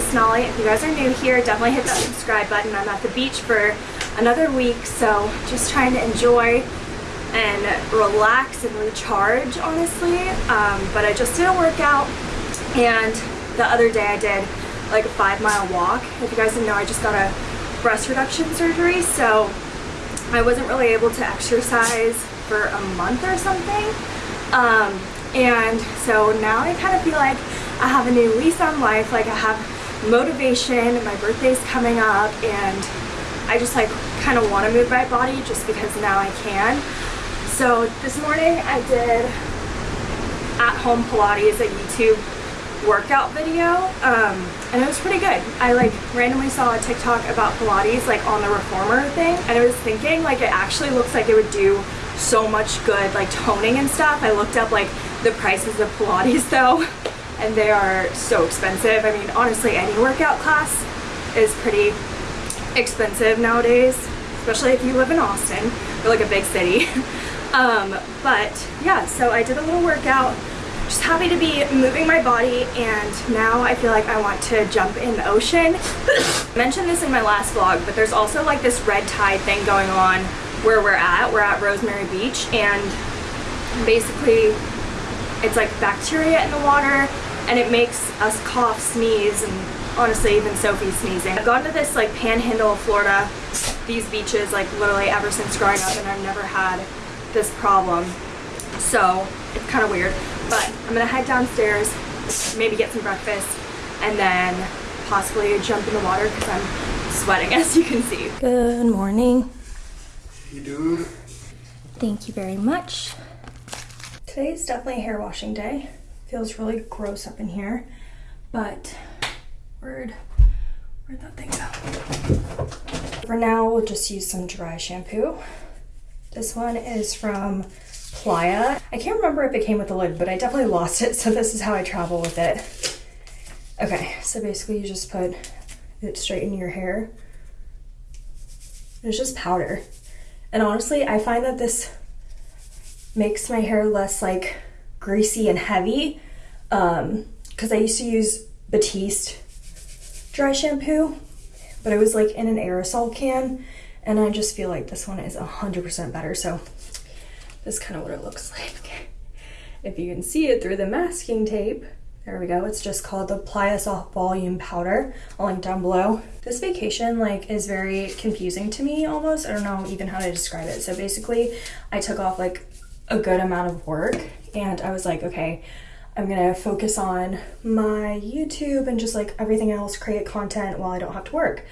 Sonali. If you guys are new here, definitely hit that subscribe button. I'm at the beach for another week, so just trying to enjoy and relax and recharge, honestly. Um, but I just did a workout, and the other day I did like a five mile walk. If you guys didn't know, I just got a breast reduction surgery, so I wasn't really able to exercise for a month or something. Um, and so now I kind of feel like I have a new lease on life. Like I have motivation. My birthday's coming up and I just like kind of want to move my body just because now I can. So this morning I did at home Pilates, a YouTube workout video um, and it was pretty good. I like randomly saw a TikTok about Pilates like on the reformer thing and I was thinking like it actually looks like it would do so much good like toning and stuff. I looked up like the prices of Pilates though and they are so expensive. I mean honestly any workout class is pretty expensive nowadays especially if you live in Austin or like a big city. um, but yeah so I did a little workout just happy to be moving my body and now I feel like I want to jump in the ocean. I mentioned this in my last vlog, but there's also like this red tide thing going on where we're at. We're at Rosemary Beach and basically it's like bacteria in the water and it makes us cough, sneeze, and honestly even Sophie sneezing. I've gone to this like panhandle of Florida, these beaches like literally ever since growing up and I've never had this problem. So it's kind of weird. But I'm gonna head downstairs, maybe get some breakfast, and then possibly jump in the water because I'm sweating as you can see. Good morning. Hey dude. Thank you very much. Today's definitely hair washing day. Feels really gross up in here, but where'd, where'd that thing go? For now, we'll just use some dry shampoo. This one is from Playa. I can't remember if it came with a lid, but I definitely lost it, so this is how I travel with it. Okay, so basically you just put it straight in your hair. It's just powder. And honestly, I find that this makes my hair less like greasy and heavy um because I used to use Batiste dry shampoo but it was like in an aerosol can and I just feel like this one is 100% better so this is kind of what it looks like. if you can see it through the masking tape, there we go. It's just called the Playa Soft Volume Powder. I'll link down below. This vacation like is very confusing to me almost. I don't know even how to describe it. So basically I took off like a good amount of work and I was like, okay, I'm gonna focus on my YouTube and just like everything else, create content while I don't have to work.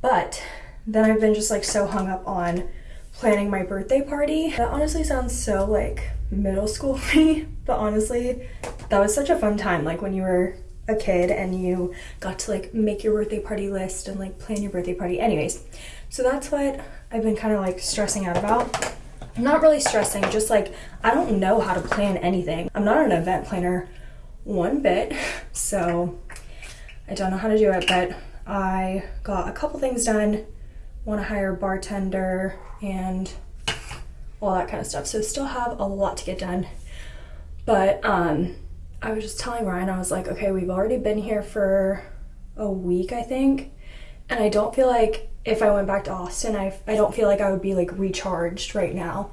But then I've been just like so hung up on planning my birthday party. That honestly sounds so like middle school me, but honestly, that was such a fun time. Like when you were a kid and you got to like make your birthday party list and like plan your birthday party. Anyways, so that's what I've been kind of like stressing out about. Not really stressing, just like I don't know how to plan anything. I'm not an event planner one bit, so I don't know how to do it, but I got a couple things done. Want to hire a bartender, and all that kind of stuff. So still have a lot to get done. But um, I was just telling Ryan, I was like, okay, we've already been here for a week, I think. And I don't feel like if I went back to Austin, I, I don't feel like I would be like recharged right now.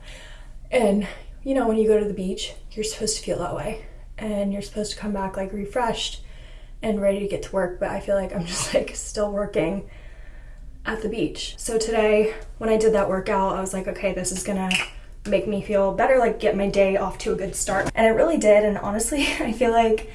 And you know, when you go to the beach, you're supposed to feel that way. And you're supposed to come back like refreshed and ready to get to work. But I feel like I'm just like still working at the beach. So today, when I did that workout, I was like, okay, this is gonna make me feel better, like get my day off to a good start. And it really did. And honestly, I feel like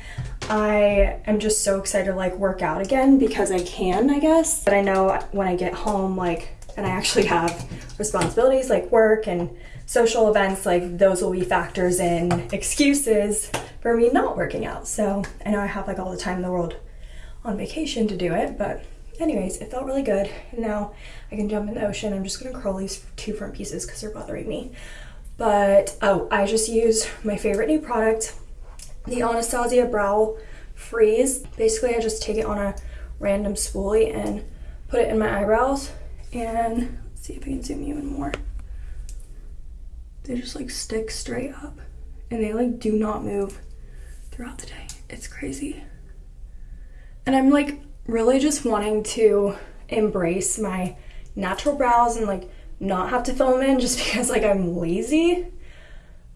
I am just so excited to like work out again because I can, I guess. But I know when I get home, like, and I actually have responsibilities like work and social events, like those will be factors in excuses for me not working out. So I know I have like all the time in the world on vacation to do it, but anyways, it felt really good. And now I can jump in the ocean. I'm just gonna curl these two front pieces because they're bothering me. But, oh, I just use my favorite new product, the Anastasia Brow Freeze. Basically, I just take it on a random spoolie and put it in my eyebrows. And let's see if I can zoom you in more. They just like stick straight up and they like do not move throughout the day. It's crazy. And I'm like really just wanting to embrace my natural brows and like not have to fill them in just because like I'm lazy.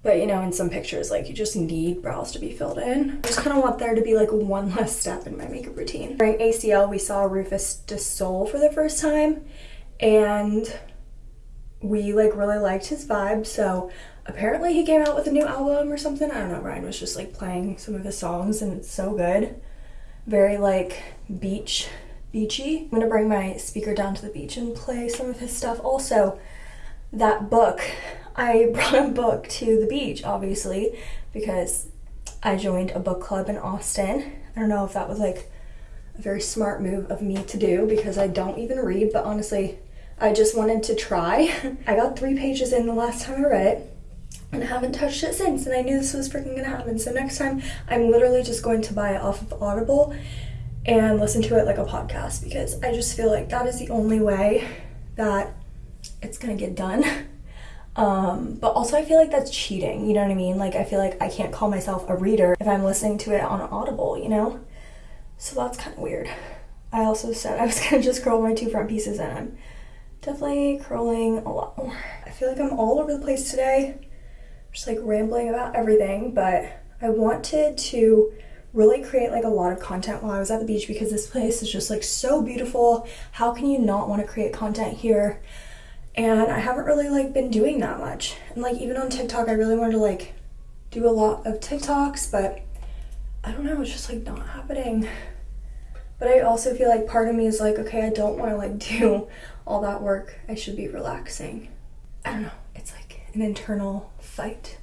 But you know, in some pictures, like you just need brows to be filled in. I just kind of want there to be like one less step in my makeup routine. During ACL, we saw Rufus Du Sol for the first time and we like really liked his vibe. So apparently he came out with a new album or something. I don't know. Ryan was just like playing some of his songs and it's so good. Very like beach beachy. I'm gonna bring my speaker down to the beach and play some of his stuff. Also, that book, I brought a book to the beach, obviously, because I joined a book club in Austin. I don't know if that was like a very smart move of me to do because I don't even read, but honestly, I just wanted to try. I got three pages in the last time I read it and I haven't touched it since and I knew this was freaking gonna happen. So next time I'm literally just going to buy it off of Audible and listen to it like a podcast because I just feel like that is the only way that it's gonna get done. Um, but also I feel like that's cheating, you know what I mean? Like I feel like I can't call myself a reader if I'm listening to it on Audible, you know? So that's kind of weird. I also said I was gonna just curl my two front pieces and I'm definitely curling a lot more. I feel like I'm all over the place today, just like rambling about everything, but I wanted to really create like a lot of content while I was at the beach because this place is just like so beautiful. How can you not want to create content here? And I haven't really like been doing that much. And like even on TikTok, I really wanted to like do a lot of TikToks, but I don't know, it's just like not happening. But I also feel like part of me is like, okay, I don't want to like do all that work. I should be relaxing. I don't know. It's like an internal fight.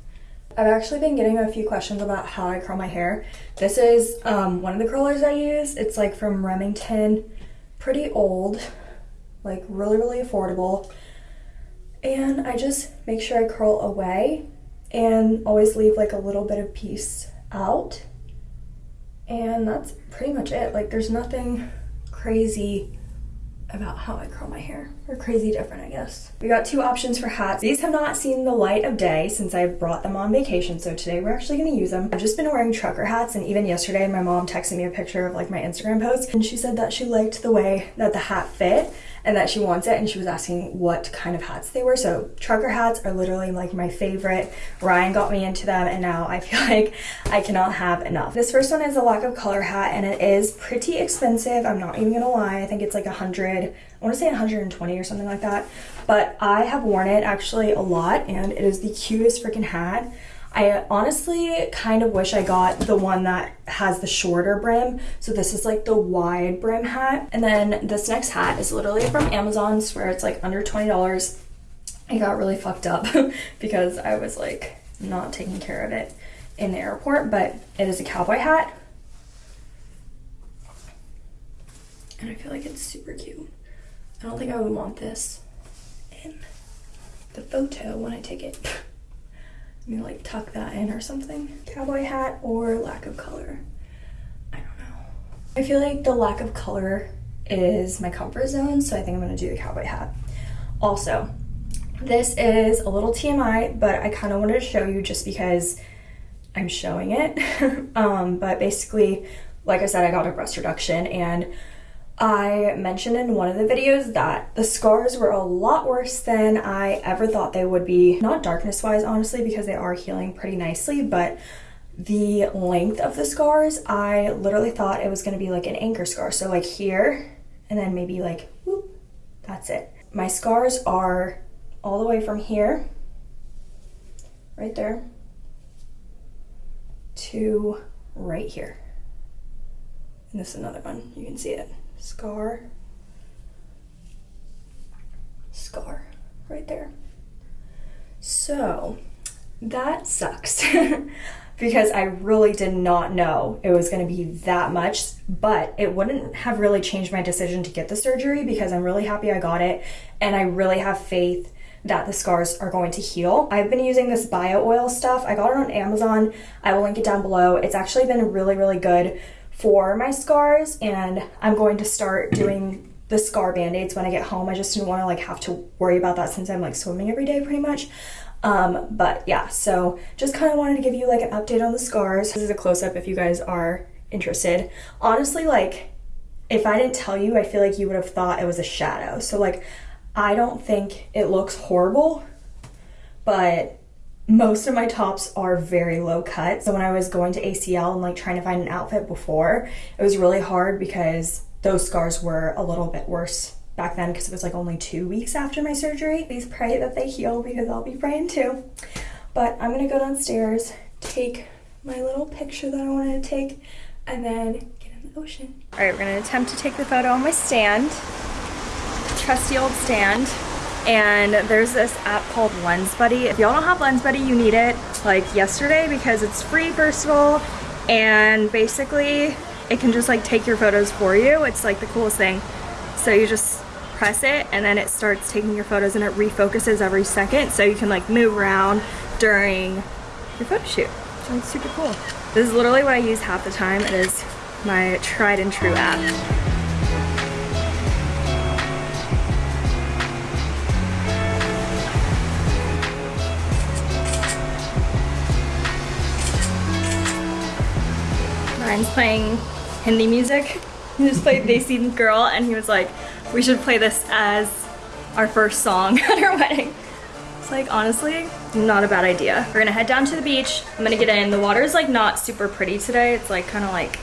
I've actually been getting a few questions about how I curl my hair. This is um, one of the curlers I use. It's like from Remington, pretty old, like really, really affordable. And I just make sure I curl away and always leave like a little bit of piece out. And that's pretty much it. Like there's nothing crazy about how I curl my hair. Or crazy different, I guess. We got two options for hats. These have not seen the light of day since I brought them on vacation, so today we're actually gonna use them. I've just been wearing trucker hats, and even yesterday my mom texted me a picture of like my Instagram post, and she said that she liked the way that the hat fit and that she wants it and she was asking what kind of hats they were. So trucker hats are literally like my favorite. Ryan got me into them and now i feel like i cannot have enough. This first one is a lack of color hat and it is pretty expensive. I'm not even gonna lie. I think it's like a hundred i want to say 120 or something like that. But i have worn it actually a lot and it is the cutest freaking hat I honestly kind of wish I got the one that has the shorter brim. So this is like the wide brim hat. And then this next hat is literally from Amazon, where it's like under $20. I got really fucked up because I was like not taking care of it in the airport, but it is a cowboy hat. And I feel like it's super cute. I don't think I would want this in the photo when I take it. Maybe like tuck that in or something. Cowboy hat or lack of color. I don't know. I feel like the lack of color is my comfort zone, so I think I'm gonna do the cowboy hat. Also, this is a little TMI, but I kind of wanted to show you just because I'm showing it. um, but basically, like I said, I got a breast reduction and I mentioned in one of the videos that the scars were a lot worse than I ever thought they would be. Not darkness wise, honestly, because they are healing pretty nicely, but the length of the scars, I literally thought it was gonna be like an anchor scar. So like here, and then maybe like, whoop, that's it. My scars are all the way from here, right there, to right here. And this is another one, you can see it scar, scar right there. So that sucks because I really did not know it was going to be that much, but it wouldn't have really changed my decision to get the surgery because I'm really happy I got it and I really have faith that the scars are going to heal. I've been using this bio oil stuff. I got it on Amazon. I will link it down below. It's actually been really, really good for my scars and I'm going to start doing the scar band-aids when I get home. I just didn't want to like have to worry about that since I'm like swimming every day pretty much. Um, but yeah, so just kind of wanted to give you like an update on the scars. This is a close-up if you guys are interested. Honestly, like if I didn't tell you, I feel like you would have thought it was a shadow. So like I don't think it looks horrible, but most of my tops are very low cut. So when I was going to ACL and like trying to find an outfit before, it was really hard because those scars were a little bit worse back then because it was like only two weeks after my surgery. Please pray that they heal because I'll be praying too. But I'm gonna go downstairs, take my little picture that I wanted to take, and then get in the ocean. All right, we're gonna attempt to take the photo on my stand, trusty old stand. And there's this app called Lens Buddy. If y'all don't have Lens Buddy, you need it like yesterday because it's free first of all. And basically it can just like take your photos for you. It's like the coolest thing. So you just press it and then it starts taking your photos and it refocuses every second so you can like move around during your photo shoot. So it's super cool. This is literally what I use half the time. It is my tried and true app. Playing Hindi music. He just played Desi Girl and he was like, we should play this as our first song at our wedding. It's like, honestly, not a bad idea. We're gonna head down to the beach. I'm gonna get in. The water is like not super pretty today. It's like kind of like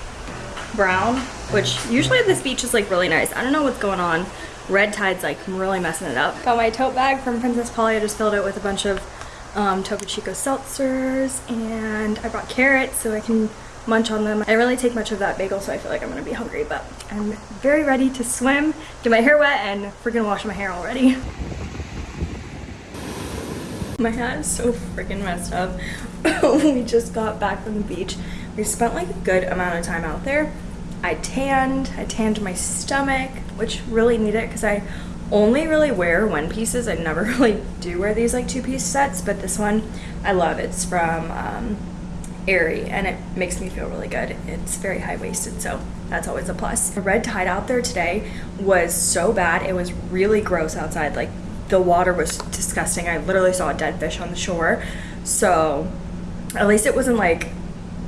brown, which usually this beach is like really nice. I don't know what's going on. Red tide's like really messing it up. Got my tote bag from Princess Polly. I just filled it with a bunch of um, Topo Chico seltzers and I brought carrots so I can munch on them. I really take much of that bagel so I feel like I'm gonna be hungry but I'm very ready to swim, get my hair wet and freaking wash my hair already. My hat is so freaking messed up. we just got back from the beach. We spent like a good amount of time out there. I tanned, I tanned my stomach, which really need it because I only really wear one pieces. I never really do wear these like two piece sets, but this one I love. It's from um, Aerie and it makes me feel really good. It's very high waisted, so that's always a plus. The red tide out there today was so bad. It was really gross outside. Like the water was disgusting. I literally saw a dead fish on the shore. So at least it wasn't like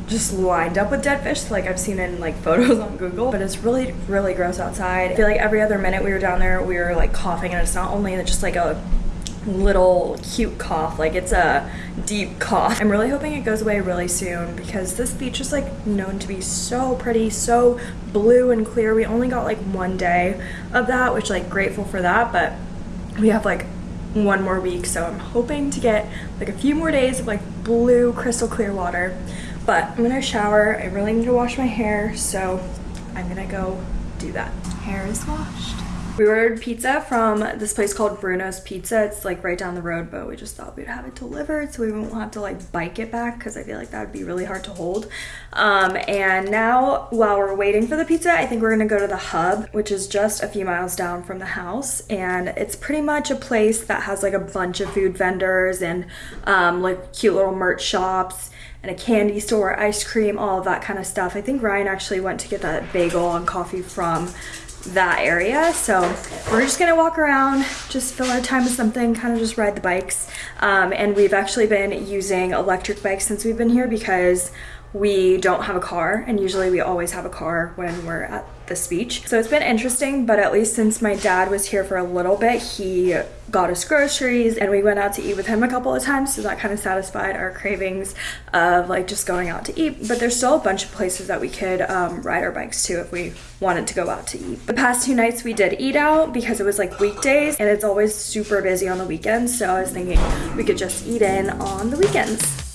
just lined up with dead fish like I've seen in like photos on Google but it's really really gross outside I feel like every other minute we were down there we were like coughing and it's not only just like a little cute cough like it's a deep cough. I'm really hoping it goes away really soon because this beach is like known to be so pretty so blue and clear. We only got like one day of that which like grateful for that but we have like one more week so I'm hoping to get like a few more days of like blue crystal clear water. But I'm gonna shower. I really need to wash my hair so I'm gonna go do that. Hair is washed we ordered pizza from this place called Bruno's Pizza. It's like right down the road, but we just thought we'd have it delivered so we won't have to like bike it back because I feel like that would be really hard to hold. Um, and now while we're waiting for the pizza, I think we're gonna go to the Hub, which is just a few miles down from the house. And it's pretty much a place that has like a bunch of food vendors and um, like cute little merch shops and a candy store, ice cream, all of that kind of stuff. I think Ryan actually went to get that bagel and coffee from that area. So we're just gonna walk around, just fill our time with something, kind of just ride the bikes. Um, and we've actually been using electric bikes since we've been here because we don't have a car and usually we always have a car when we're at this speech. So it's been interesting, but at least since my dad was here for a little bit, he got us groceries and we went out to eat with him a couple of times. So that kind of satisfied our cravings of like just going out to eat. But there's still a bunch of places that we could um, ride our bikes to if we wanted to go out to eat. The past two nights we did eat out because it was like weekdays and it's always super busy on the weekends. So I was thinking we could just eat in on the weekends.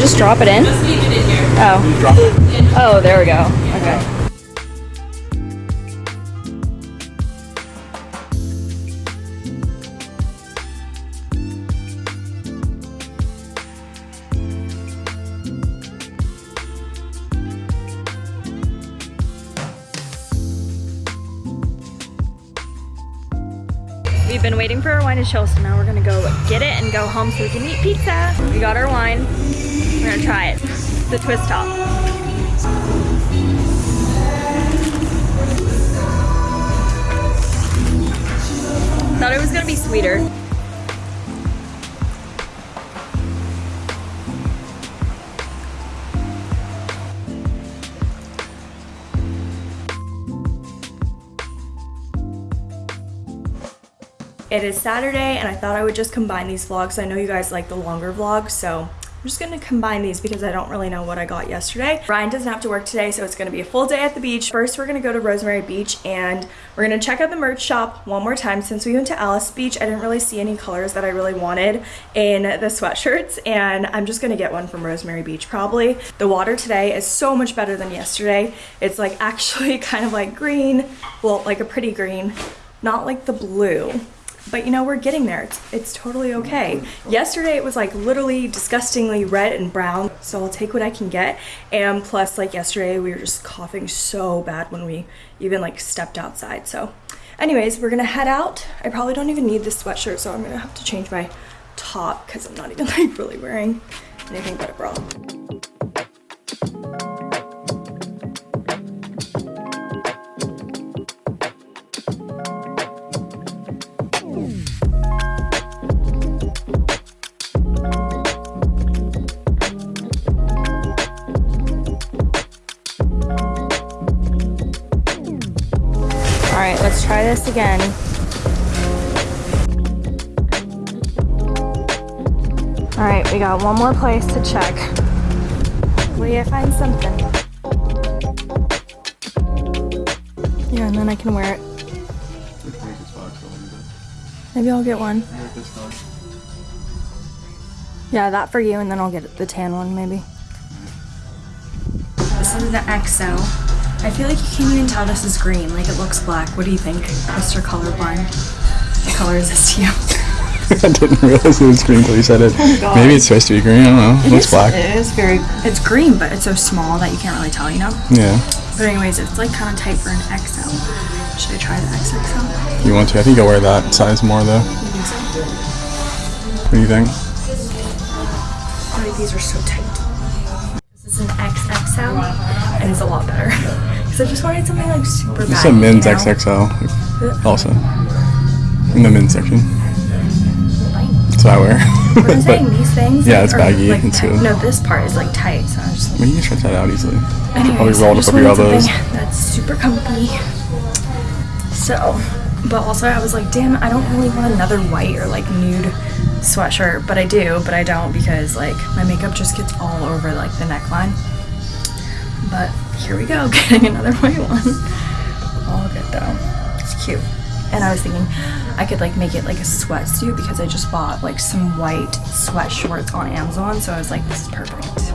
Just drop it in? Just leave it in here. Oh. Drop. Oh, there we go. Okay. We've been waiting for our wine to chill, so now we're gonna go get it and go home so we can eat pizza. We got our wine. We're gonna try it. The twist top. Thought it was gonna be sweeter. It is Saturday and I thought I would just combine these vlogs. I know you guys like the longer vlogs, so I'm just gonna combine these because I don't really know what I got yesterday. Ryan doesn't have to work today, so it's gonna be a full day at the beach. First, we're gonna go to Rosemary Beach and we're gonna check out the merch shop one more time. Since we went to Alys Beach, I didn't really see any colors that I really wanted in the sweatshirts, and I'm just gonna get one from Rosemary Beach probably. The water today is so much better than yesterday. It's like actually kind of like green, well, like a pretty green, not like the blue but you know we're getting there. It's, it's totally okay. Yesterday it was like literally disgustingly red and brown so i'll take what i can get. And plus like yesterday we were just coughing so bad when we even like stepped outside. So anyways we're gonna head out. I probably don't even need this sweatshirt so i'm gonna have to change my top because i'm not even like really wearing anything but a bra this again. All right, we got one more place to check. Hopefully I find something. Yeah, and then I can wear it. Maybe I'll get one. Yeah, that for you, and then I'll get the tan one, maybe. This is the XO. I feel like you can't even tell this is green. Like it looks black. What do you think, Mr. Colorblind? What color is this to you? I didn't realize it was green until you said it. Oh Maybe it's supposed to be green. I don't know. It, it looks is, black. It is very. It's green, but it's so small that you can't really tell. You know. Yeah. But anyways, it's like kind of tight for an XL. Should I try the XXL? You want to? I think I'll wear that size more though. You think so? What do you think? I think these are so tight. This is an XXL, and it's a lot better. Because I just wanted something like super This is a men's you know? XXL also. In the men's section. That's what I wear. What I'm saying, these things. Yeah, it's baggy. Like, it's good. No, this part is like tight, so I'm just. Like, well, you can stretch that out easily. Anyways, Probably rolled up over your elbows. That's super comfy. So, but also I was like, damn, I don't really want another white or like nude sweatshirt, but I do, but I don't because like my makeup just gets all over like the neckline. But here we go, getting another white one. All good though. It's cute. And I was thinking I could like make it like a sweatsuit because I just bought like some white sweat shorts on Amazon. So I was like, this is perfect.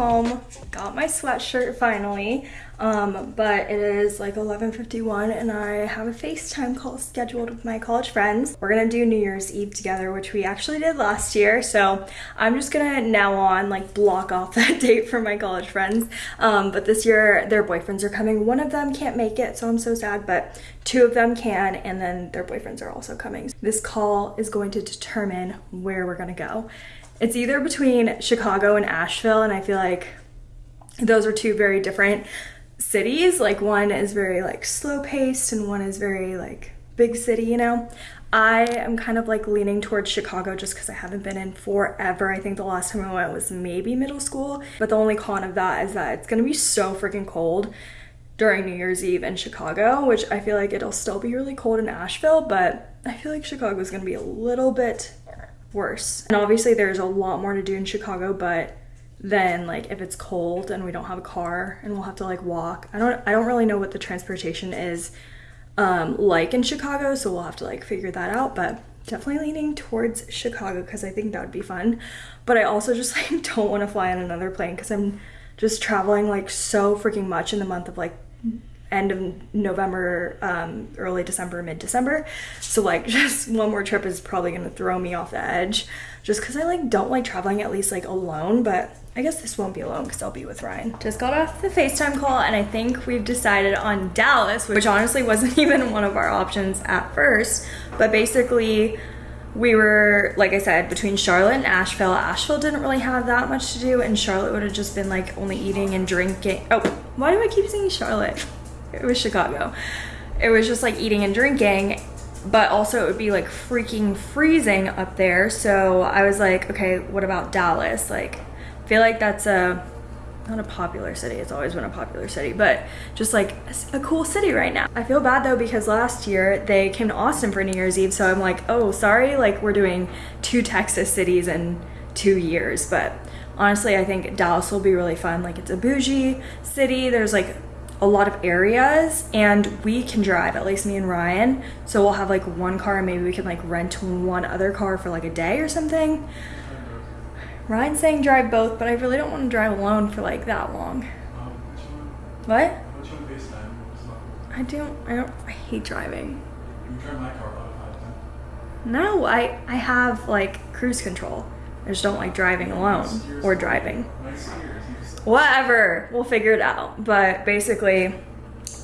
Home, got my sweatshirt finally, um, but it is like 11.51 and I have a FaceTime call scheduled with my college friends. We're gonna do New Year's Eve together, which we actually did last year, so I'm just gonna now on like block off that date for my college friends, um, but this year their boyfriends are coming. One of them can't make it, so I'm so sad, but two of them can, and then their boyfriends are also coming. This call is going to determine where we're gonna go. It's either between Chicago and Asheville, and I feel like those are two very different cities. Like one is very like slow paced and one is very like big city, you know. I am kind of like leaning towards Chicago just because I haven't been in forever. I think the last time I went was maybe middle school. But the only con of that is that it's gonna be so freaking cold during New Year's Eve in Chicago, which I feel like it'll still be really cold in Asheville, but I feel like Chicago is gonna be a little bit worse. And obviously there's a lot more to do in Chicago, but then like if it's cold and we don't have a car and we'll have to like walk. I don't I don't really know what the transportation is um, like in Chicago, so we'll have to like figure that out, but definitely leaning towards Chicago because I think that would be fun. But I also just like don't want to fly on another plane because I'm just traveling like so freaking much in the month of like end of November, um, early December, mid December. So like just one more trip is probably gonna throw me off the edge, just because I like don't like traveling at least like alone. But I guess this won't be alone because I'll be with Ryan. Just got off the FaceTime call and I think we've decided on Dallas, which honestly wasn't even one of our options at first. But basically, we were, like I said, between Charlotte and Asheville. Asheville didn't really have that much to do, and Charlotte would have just been like only eating and drinking. Oh, why do I keep saying Charlotte? It was Chicago. It was just like eating and drinking, but also it would be like freaking freezing up there. So I was like, okay, what about Dallas? Like, I feel like that's a not a popular city it's always been a popular city but just like a, a, cool city right now i feel bad though because last year they came to austin for new year's eve so i'm like oh sorry like we're doing two texas cities in two years but honestly i think dallas will be really fun like it's a bougie city there's like a lot of areas and we can drive at least me and ryan so we'll have like one car and maybe we can like rent one other car for like a day or something Ryan's saying drive both, but I really don't want to drive alone for like that long. Um, what? I don't. I don't. I hate driving. No, I I have like cruise control. I just don't like driving alone or driving. Whatever, we'll figure it out. But basically,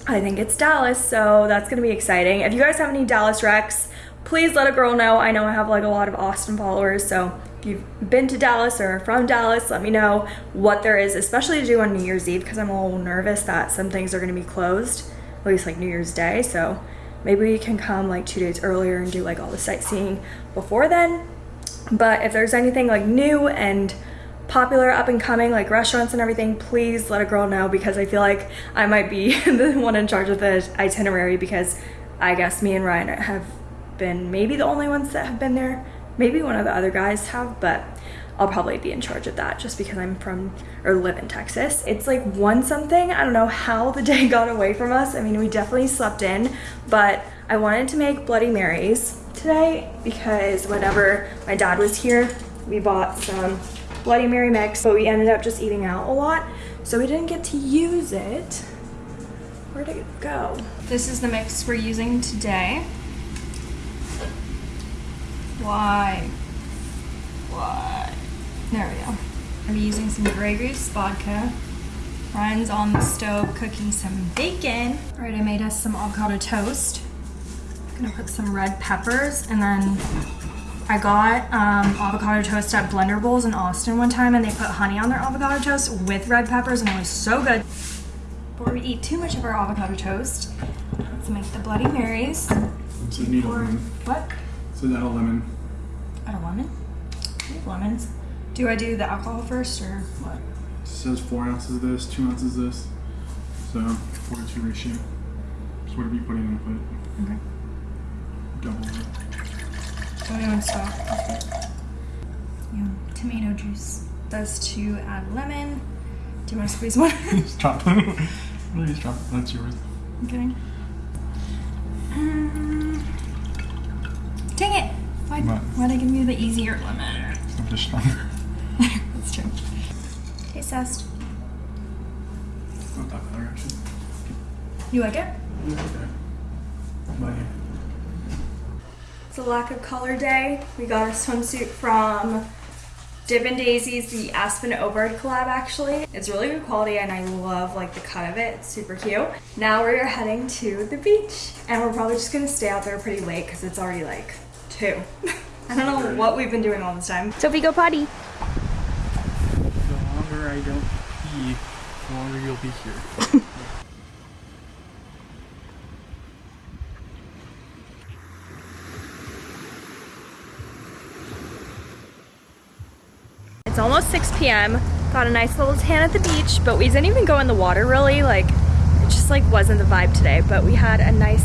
I think it's Dallas, so that's gonna be exciting. If you guys have any Dallas recs, please let a girl know. I know I have like a lot of Austin followers, so if you've been to Dallas or from Dallas, let me know what there is, especially to do on New Year's Eve because I'm a little nervous that some things are to be closed, at least like New Year's Day. So maybe we can come like two days earlier and do like all the sightseeing before then. But if there's anything like new and popular up and coming like restaurants and everything please let a girl know because I feel like I might be the one in charge of the itinerary because I guess me and Ryan have been maybe the only ones that have been there Maybe one of the other guys have, but I'll probably be in charge of that just because I'm from or live in Texas. It's like one something. I don't know how the day got away from us. I mean, we definitely slept in, but I wanted to make Bloody Marys today because whenever my dad was here, we bought some Bloody Mary mix, but we ended up just eating out a lot. So we didn't get to use it. Where did it go? This is the mix we're using today. Why? Why? There we go. I'm using some Grey Goose vodka. Ryan's on the stove cooking some bacon. All right, I made us some avocado toast. I'm gonna put some red peppers and then I got um, avocado toast at Blender Bowls in Austin one time and they put honey on their avocado toast with red peppers and it was so good. Before we eat too much of our avocado toast, let's make the Bloody Marys. So need a lemon. What? So that a lemon. Add a lemon? lemons. Do I do the alcohol first or what? It says four ounces of this, two ounces of this. So four to two ratio. So whatever you put in, put. Okay. Don't even stop. Yeah, tomato juice. Does to add lemon. Do you want to squeeze one? Just drop it. Please it. That's yours. Okay. Um, dang it! Why, why'd I give you the easier lemon? I'm just stronger. That's true. Taste test. Not that color, actually. You like it? Yeah, okay. It's a lack of color day. We got our swimsuit from Dippin' Daisy's the Aspyn Ovard collab actually. It's really good quality and I love like the cut of it. It's super cute. Now we're heading to the beach and we're probably just gonna stay out there pretty late because it's already like two. I don't know what we've been doing all this time. Sophie, go potty. The longer I don't pee, the longer you'll be here. It's almost 6 p.m. Got a nice little tan at the beach, but we didn't even go in the water really. Like, it just like wasn't the vibe today, but we had a nice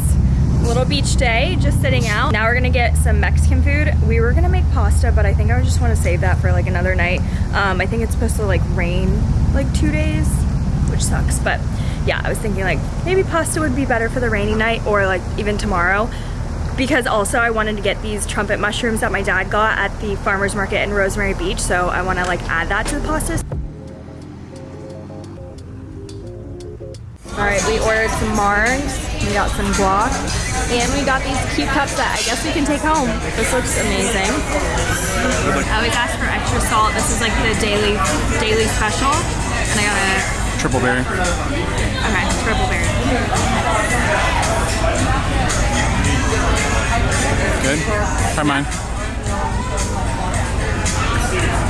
little beach day, just sitting out. Now we're gonna get some Mexican food. We were gonna make pasta, but I think I just wanna save that for like another night. Um, I think it's supposed to like rain like two days, which sucks, but yeah, I was thinking like maybe pasta would be better for the rainy night or like even tomorrow because also I wanted to get these trumpet mushrooms that my dad got at the farmer's market in Rosemary Beach so I want to like add that to the pasta. All right, we ordered some margs, we got some guac, and we got these cute cups that I guess we can take home. This looks amazing. Uh, I always ask for extra salt. This is like the daily daily special, and I got a Triple berry. okay triple berry. Good. Try mine.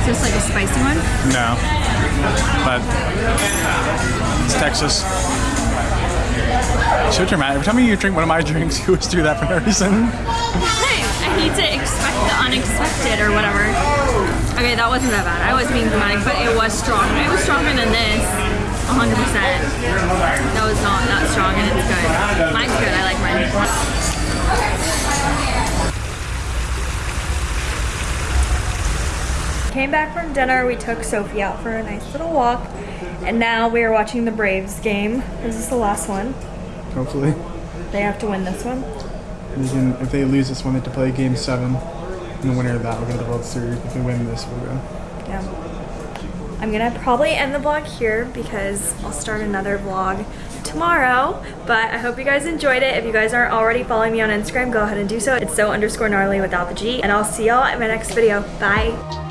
Is this like a spicy one? No. But it's Texas. So dramatic. Every time you drink one of my drinks, you always do that for no reason. Hey, I need to expect the unexpected or whatever. Okay, that wasn't that bad. I was being dramatic, but it was strong. It was stronger than this. 100%. That was not that strong and it's good. Mine's good. I like mine. Came back from dinner. We took Sophie out for a nice little walk. And now we are watching the Braves game. This is this the last one? Hopefully. They have to win this one. They can, if they lose this one, they have to play game seven. And the winner of that will go to the World Series. If they win this, we'll go. Yeah. I'm gonna probably end the vlog here because I'll start another vlog tomorrow. But I hope you guys enjoyed it. If you guys aren't already following me on Instagram, go ahead and do so. It's so underscore gnarly without the G. And I'll see y'all in my next video. Bye.